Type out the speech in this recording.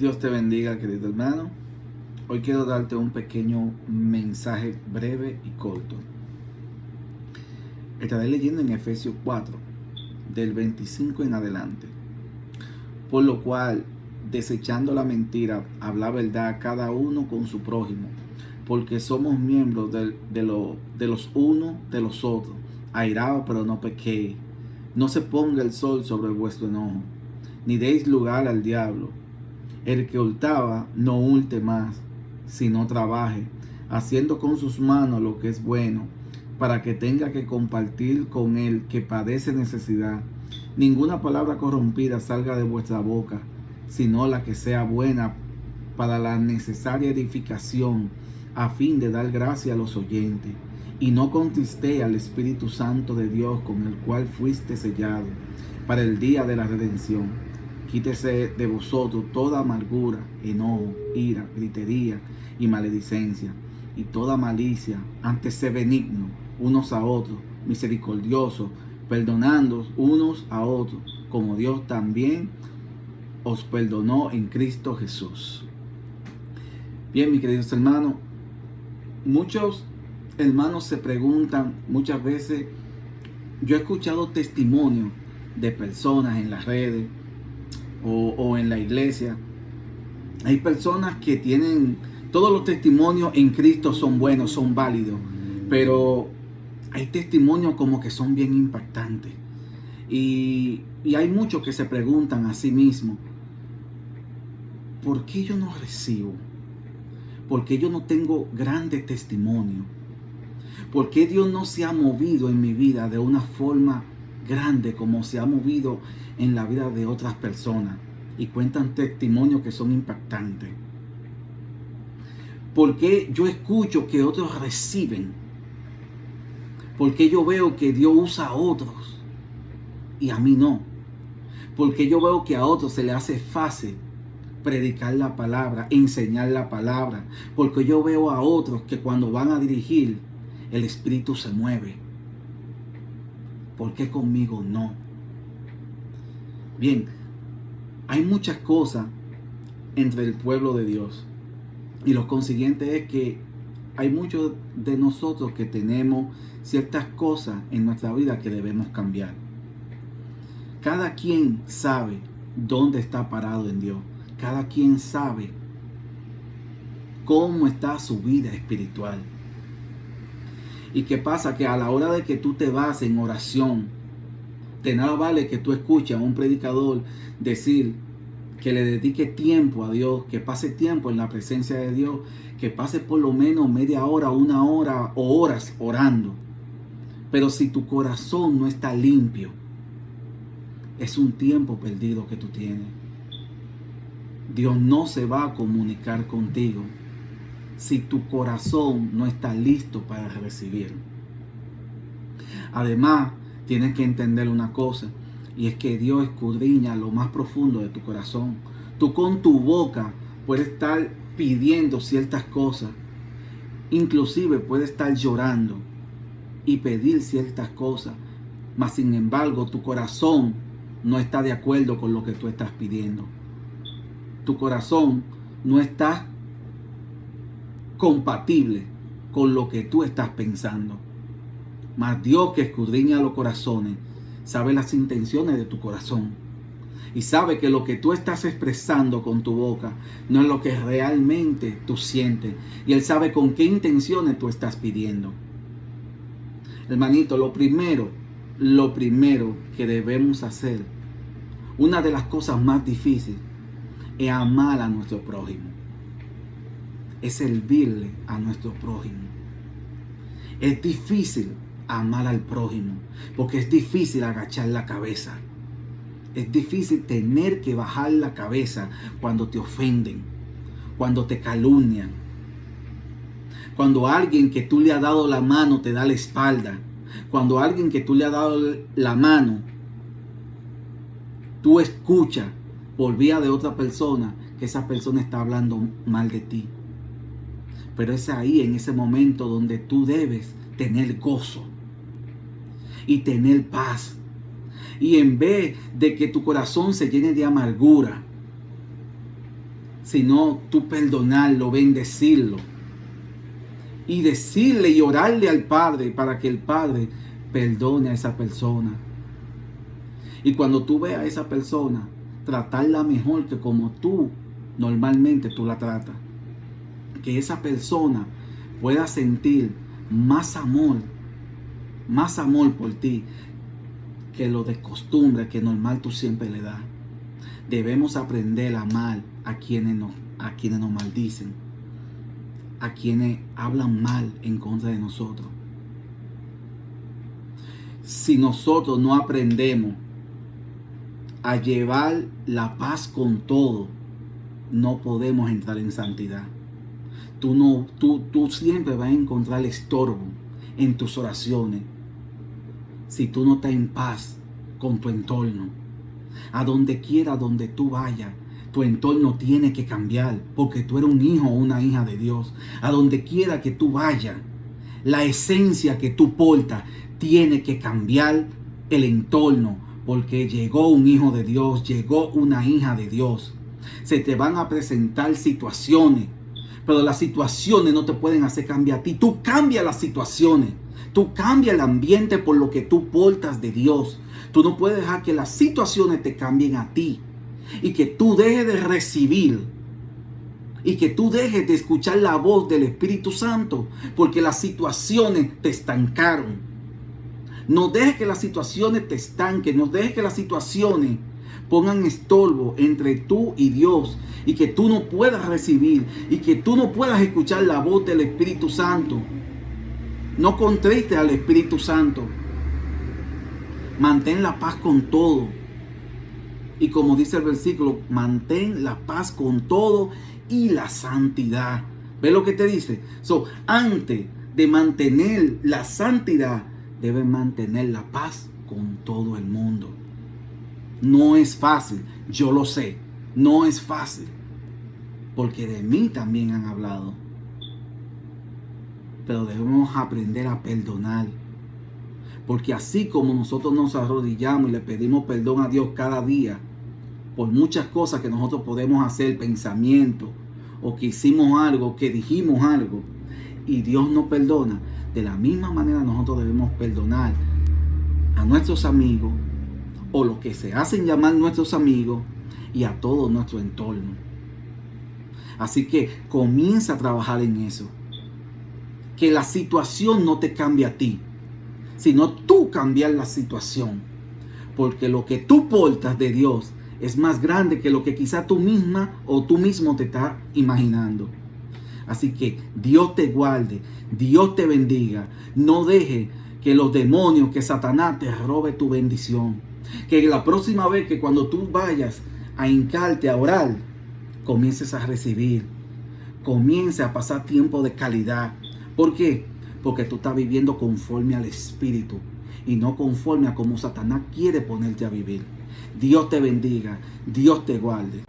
Dios te bendiga, querido hermano. Hoy quiero darte un pequeño mensaje breve y corto. Estaré leyendo en Efesios 4, del 25 en adelante. Por lo cual, desechando la mentira, habla verdad cada uno con su prójimo, porque somos miembros de, lo, de los unos de los otros. Airaos, pero no pequéis. No se ponga el sol sobre vuestro enojo, ni deis lugar al diablo el que hurtaba no hulte más, sino trabaje, haciendo con sus manos lo que es bueno, para que tenga que compartir con el que padece necesidad. Ninguna palabra corrompida salga de vuestra boca, sino la que sea buena para la necesaria edificación, a fin de dar gracia a los oyentes. Y no contriste al Espíritu Santo de Dios, con el cual fuiste sellado, para el día de la redención. Quítese de vosotros toda amargura, enojo, ira, gritería y maledicencia, y toda malicia, antes se benigno unos a otros, misericordiosos, perdonando unos a otros, como Dios también os perdonó en Cristo Jesús. Bien, mis queridos hermanos, muchos hermanos se preguntan muchas veces, yo he escuchado testimonios de personas en las redes, o, en la iglesia. Hay personas que tienen, todos los testimonios en Cristo son buenos, son válidos, pero hay testimonios como que son bien impactantes. Y, y, hay muchos que se preguntan a sí mismos, ¿por qué yo no recibo? ¿Por qué yo no tengo grandes testimonios? ¿Por qué Dios no se ha movido en mi vida de una forma grande como se ha movido en la vida de otras personas y cuentan testimonios que son impactantes. Porque yo escucho que otros reciben? Porque yo veo que Dios usa a otros y a mí no? Porque yo veo que a otros se le hace fácil predicar la palabra, enseñar la palabra. Porque yo veo a otros que cuando van a dirigir, el Espíritu se mueve. ¿Por qué conmigo no? Bien, hay muchas cosas entre el pueblo de Dios. Y lo consiguiente es que hay muchos de nosotros que tenemos ciertas cosas en nuestra vida que debemos cambiar. Cada quien sabe dónde está parado en Dios. Cada quien sabe cómo está su vida espiritual. ¿Y qué pasa? Que a la hora de que tú te vas en oración, de nada vale que tú escuches a un predicador decir que le dedique tiempo a Dios, que pase tiempo en la presencia de Dios, que pase por lo menos media hora, una hora o horas orando. Pero si tu corazón no está limpio, es un tiempo perdido que tú tienes. Dios no se va a comunicar contigo si tu corazón no está listo para recibir. Además, tienes que entender una cosa, y es que Dios escudriña lo más profundo de tu corazón. Tú con tu boca puedes estar pidiendo ciertas cosas, inclusive puedes estar llorando y pedir ciertas cosas, mas sin embargo tu corazón no está de acuerdo con lo que tú estás pidiendo. Tu corazón no está compatible con lo que tú estás pensando. Mas Dios que escudriña los corazones, sabe las intenciones de tu corazón. Y sabe que lo que tú estás expresando con tu boca no es lo que realmente tú sientes. Y Él sabe con qué intenciones tú estás pidiendo. Hermanito, lo primero, lo primero que debemos hacer, una de las cosas más difíciles, es amar a nuestro prójimo. Es servirle a nuestro prójimo. Es difícil amar al prójimo, porque es difícil agachar la cabeza. Es difícil tener que bajar la cabeza cuando te ofenden, cuando te calumnian, cuando alguien que tú le has dado la mano te da la espalda, cuando alguien que tú le has dado la mano, tú escuchas por vía de otra persona que esa persona está hablando mal de ti. Pero es ahí, en ese momento, donde tú debes tener gozo y tener paz. Y en vez de que tu corazón se llene de amargura, sino tú perdonarlo, bendecirlo y decirle y orarle al Padre para que el Padre perdone a esa persona. Y cuando tú veas a esa persona, tratarla mejor que como tú normalmente tú la tratas. Que esa persona pueda sentir más amor, más amor por ti que lo de costumbre que normal tú siempre le das. Debemos aprender a amar a quienes nos, a quienes nos maldicen, a quienes hablan mal en contra de nosotros. Si nosotros no aprendemos a llevar la paz con todo, no podemos entrar en santidad. Tú, no, tú, tú siempre vas a encontrar estorbo en tus oraciones si tú no estás en paz con tu entorno. A donde quiera, donde tú vayas, tu entorno tiene que cambiar porque tú eres un hijo o una hija de Dios. A donde quiera que tú vayas, la esencia que tú portas tiene que cambiar el entorno porque llegó un hijo de Dios, llegó una hija de Dios. Se te van a presentar situaciones, pero las situaciones no te pueden hacer cambiar a ti. Tú cambias las situaciones. Tú cambias el ambiente por lo que tú portas de Dios. Tú no puedes dejar que las situaciones te cambien a ti. Y que tú dejes de recibir. Y que tú dejes de escuchar la voz del Espíritu Santo. Porque las situaciones te estancaron. No dejes que las situaciones te estanquen. No dejes que las situaciones pongan estorbo entre tú y Dios y que tú no puedas recibir y que tú no puedas escuchar la voz del Espíritu Santo. No contriste al Espíritu Santo. Mantén la paz con todo. Y como dice el versículo, mantén la paz con todo y la santidad. ¿Ve lo que te dice? So, antes de mantener la santidad, debes mantener la paz con todo el mundo. No es fácil, yo lo sé, no es fácil, porque de mí también han hablado pero debemos aprender a perdonar. Porque así como nosotros nos arrodillamos y le pedimos perdón a Dios cada día por muchas cosas que nosotros podemos hacer, pensamiento, o que hicimos algo, que dijimos algo, y Dios nos perdona, de la misma manera nosotros debemos perdonar a nuestros amigos, o los que se hacen llamar nuestros amigos, y a todo nuestro entorno. Así que comienza a trabajar en eso que la situación no te cambie a ti, sino tú cambiar la situación. Porque lo que tú portas de Dios es más grande que lo que quizá tú misma o tú mismo te estás imaginando. Así que Dios te guarde, Dios te bendiga. No deje que los demonios, que Satanás te robe tu bendición. Que la próxima vez que cuando tú vayas a hincarte a orar, comiences a recibir. Comience a pasar tiempo de calidad. ¿Por qué? Porque tú estás viviendo conforme al Espíritu y no conforme a como Satanás quiere ponerte a vivir. Dios te bendiga, Dios te guarde.